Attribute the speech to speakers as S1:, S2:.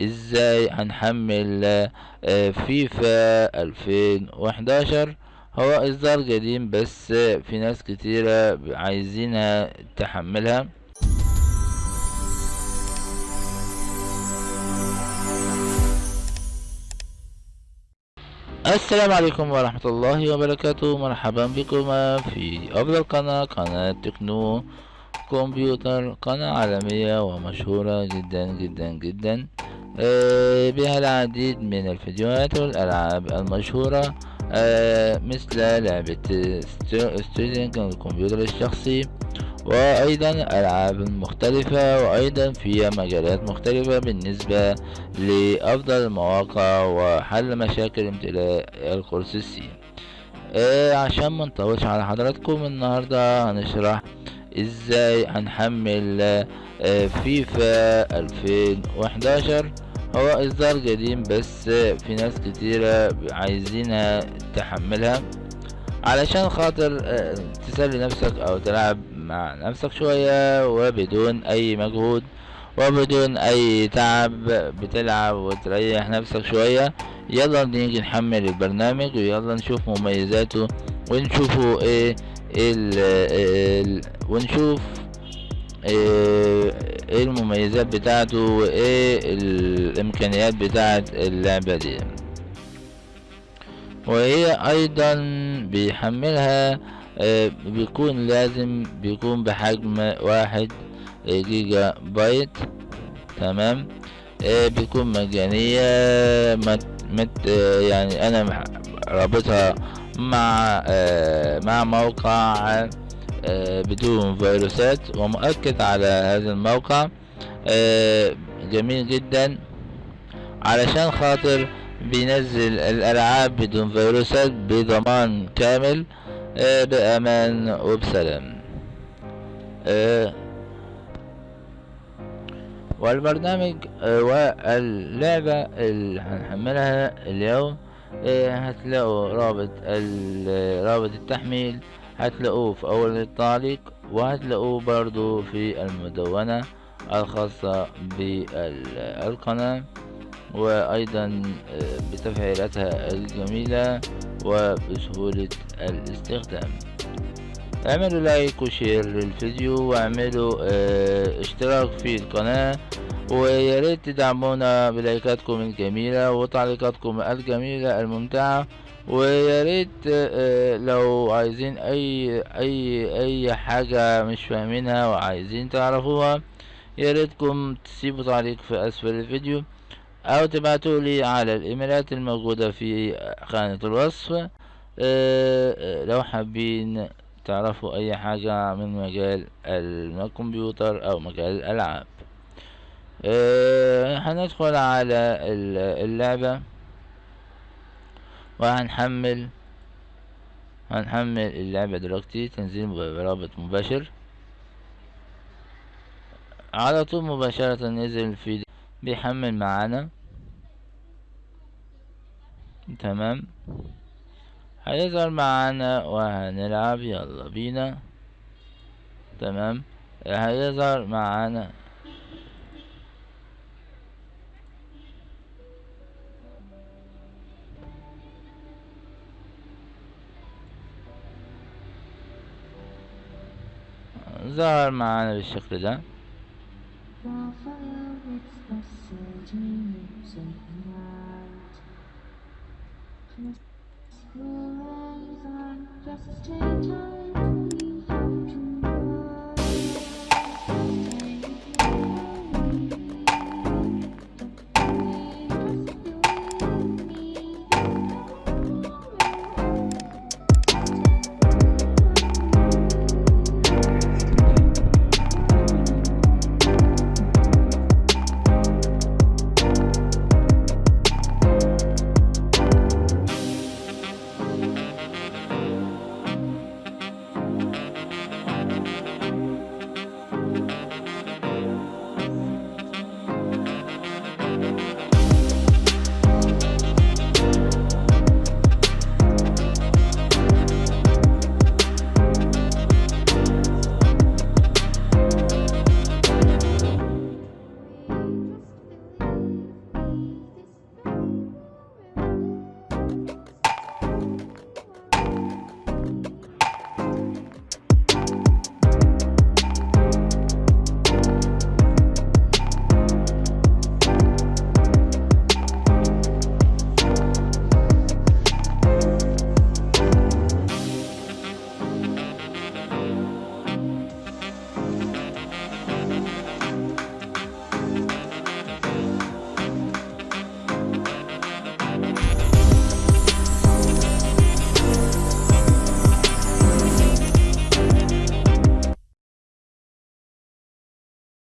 S1: إزاي هنحمل آه، فيفا 2011 هو إصدار قديم بس في ناس كتيرة عايزينها تحملها. السلام عليكم ورحمة الله وبركاته. مرحبا بكم في أفضل قناة قناة تكنو كمبيوتر قناة عالمية ومشهورة جدا جدا جدا. بها العديد من الفيديوهات والألعاب المشهورة آه، مثل لعبة ستودنت الكمبيوتر الشخصي وأيضا ألعاب مختلفة وأيضا في مجالات مختلفة بالنسبة لأفضل المواقع وحل مشاكل امتلاء القرص السي آه عشان منطولش على حضراتكم النهاردة هنشرح إزاي هنحمل آه فيفا 2011 هو إصدار قديم بس في ناس كتيرة عايزينها تحملها علشان خاطر آه تسلي نفسك أو تلعب مع نفسك شوية وبدون أي مجهود وبدون أي تعب بتلعب وتريح نفسك شوية. يلا نيجي نحمل البرنامج ويلا نشوف مميزاته ونشوفه إيه ال ونشوف إيه المميزات بتاعته وايه الامكانيات بتاعت اللعبة دي. وهي أيضا بيحملها آه، بيكون لازم بيكون بحجم واحد جيجا بايت تمام؟ آه، بيكون مجانية مت مت آه، يعني أنا رابطها مع مع موقع بدون فيروسات ومؤكد على هذا الموقع. جميل جدا. علشان خاطر بينزل الألعاب بدون فيروسات بضمان كامل. آه، بأمان وبسلام. آه، والبرنامج آه، واللعبة اللي هنحملها اليوم هتلاقوا رابط رابط التحميل هتلاقوه في أول التعليق وهتلاقوه برضو في المدونة الخاصة بالقناة وأيضا بتفعيلاتها الجميلة وبسهولة الاستخدام. اعملوا like و share للفيديو واعملوا آه اشتراك في القناة وياريت تدعمونا بلايكاتكم الجميلة وتعليقاتكم الجميلة الممتعة. وياريت آه لو عايزين أي أي أي حاجة مش فاهمينها وعايزين تعرفوها ياريتكم تسيبوا تعليق في أسفل الفيديو أو تبعتوا لي على الإيميلات الموجودة في خانة الوصف. أه أه لو حابين تعرفوا أي حاجة من مجال الكمبيوتر أو مجال الألعاب. هندخل على اللعبة. وهنحمل هنحمل اللعبة دلوقتي تنزيل برابط مباشر. على طول مباشرة نزل في بيحمل معانا. تمام. هيظهر معانا وهنلعب. يلا بينا. تمام. هيظهر معانا zar معانا بالشكل ده Just take time.